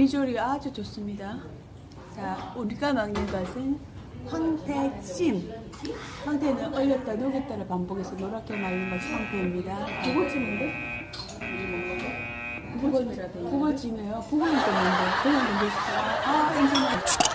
비주얼이 아주 좋습니다. 자, 우리가 먹는 것은 황태찜. 황태는 얼렸다 녹였다를 반복해서 노랗게 말린 것이 황태입니다. 돼 있는데? 북어찜이에요. 북어는 또 뭔데? 그냥 던졌어요. 아, 인생아.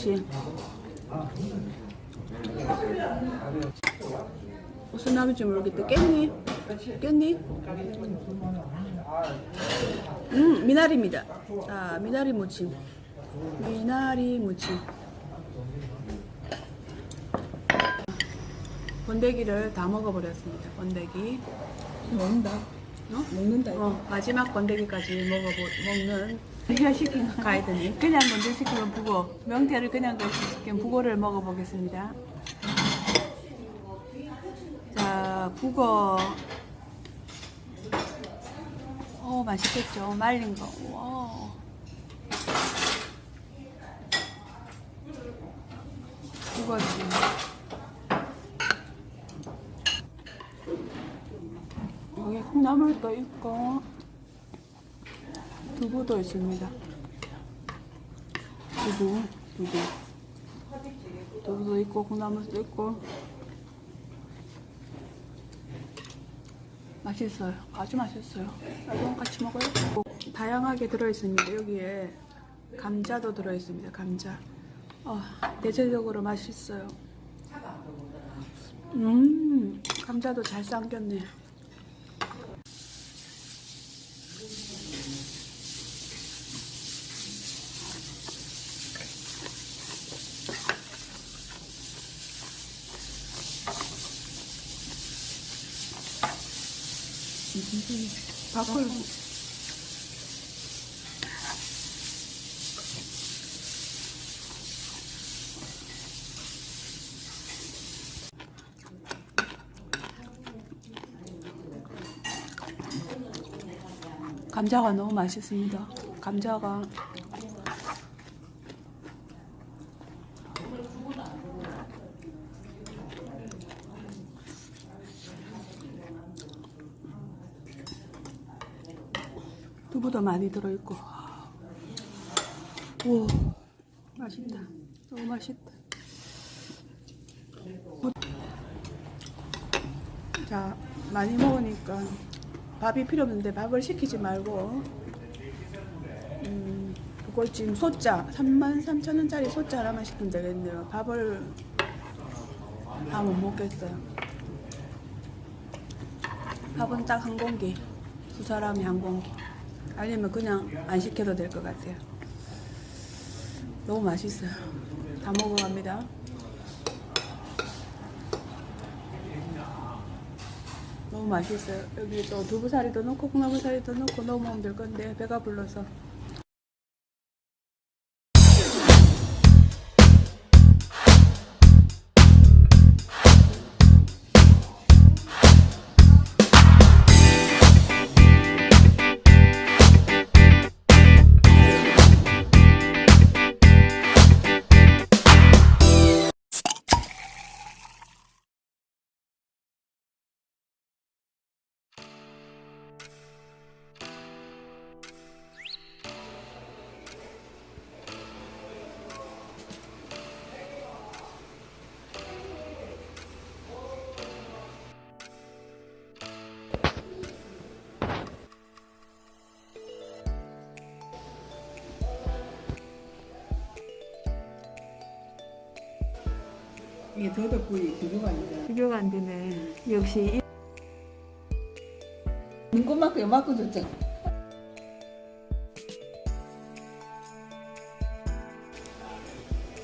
김치. 무슨 나무인지 모르겠다. 깻잎? 깻잎? 음, 미나리입니다. 자, 미나리 무침. 미나리 무침. 번데기를 다 먹어버렸습니다. 번데기. 먹는다. 어? 먹는다. 어, 마지막 번데기까지 먹어보, 먹는 시키는 가이드니 그냥 먼저 시키면 북어 명태를 그냥 시키면 북어를 먹어보겠습니다. 자 북어 오 맛있겠죠? 말린 거. 와. 북어지 여기 콩 나물도 있고 두부도 있습니다. 두부, 두부. 두부도 있고 콩나물도 있고 맛있어요. 아주 맛있어요. 이건 같이 먹어요. 다양하게 들어있습니다. 여기에 감자도 들어있습니다. 감자. 어, 대체적으로 맛있어요. 음, 감자도 잘 삶겼네. 밥을 감자가 너무 맛있습니다. 감자가 두부도 많이 들어있고. 오 맛있다. 너무 맛있다. 자 많이 먹으니까 밥이 필요 없는데 밥을 시키지 말고. 음, 그걸찜 소자 33,000원짜리 소자 하나만 시키면 되겠네요. 밥을 다 못 먹겠어요. 밥은 딱 한 공기. 두 사람이 한 공기 아니면 그냥 안 시켜도 될 것 같아요. 너무 맛있어요. 다 먹어갑니다. 너무 맛있어요. 여기 또 두부사리도 넣고 콩나물사리도 넣고 넣어 먹으면 될 건데 배가 불러서 이게 더덕구이 비교가 안 돼. 비교가 안 되네. 역시 눈꽃만큼 요만큼 줬잖아.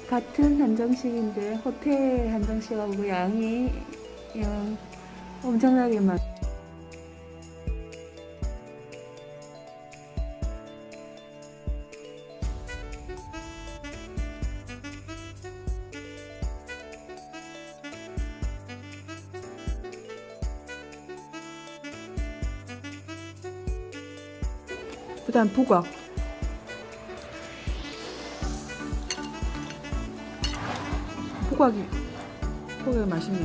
같은 한정식인데 호텔 한정식하고 양이 양 엄청나게 많. 그 다음 부각. 부각이 부각이 맛있네.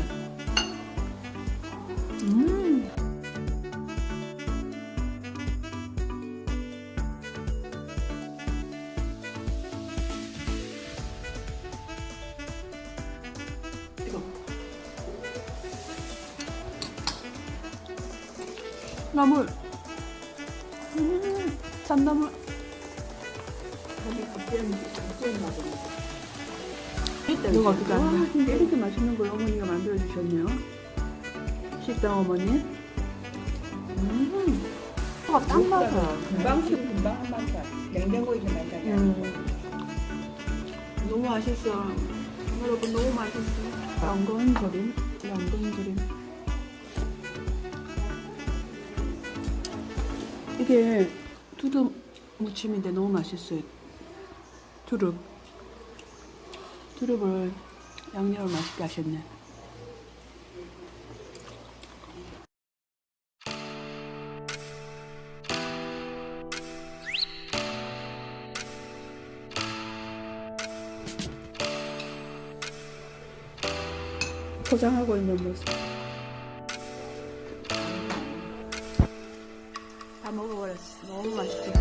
음. 나물. 음, 나도. 이거 어떻게 안 돼? 이렇게 맛있는 걸 어머니가 만들어 주셨네요. 식당 어머니. 음, 아, 딱 맞아. 금방 식 금방 한 맛이야. 냉장고에 좀 맛있잖아. 음, 너무 맛있어. 여러분 너무 맛있어. 연근 조림, 연근 조림. 이게 두릅 무침인데 너무 맛있어요. 두릅. 두릅을 양념을 맛있게 하셨네. 포장하고 있는 모습. 너무 맛있게.